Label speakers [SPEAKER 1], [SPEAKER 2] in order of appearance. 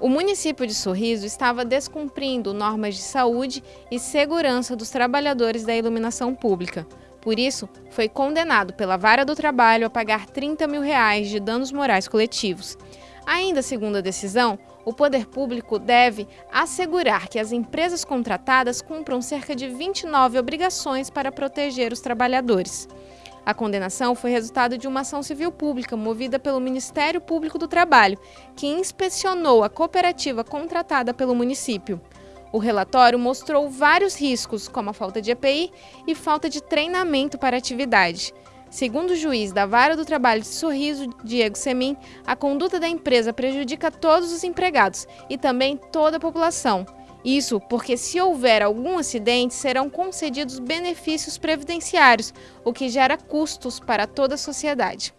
[SPEAKER 1] O município de Sorriso estava descumprindo normas de saúde e segurança dos trabalhadores da iluminação pública. Por isso, foi condenado pela Vara do Trabalho a pagar 30 mil reais de danos morais coletivos. Ainda segundo a decisão, o poder público deve assegurar que as empresas contratadas cumpram cerca de 29 obrigações para proteger os trabalhadores. A condenação foi resultado de uma ação civil pública movida pelo Ministério Público do Trabalho, que inspecionou a cooperativa contratada pelo município. O relatório mostrou vários riscos, como a falta de EPI e falta de treinamento para a atividade. Segundo o juiz da Vara do Trabalho de Sorriso, Diego Semin, a conduta da empresa prejudica todos os empregados e também toda a população, isso porque, se houver algum acidente, serão concedidos benefícios previdenciários, o que gera custos para toda a sociedade.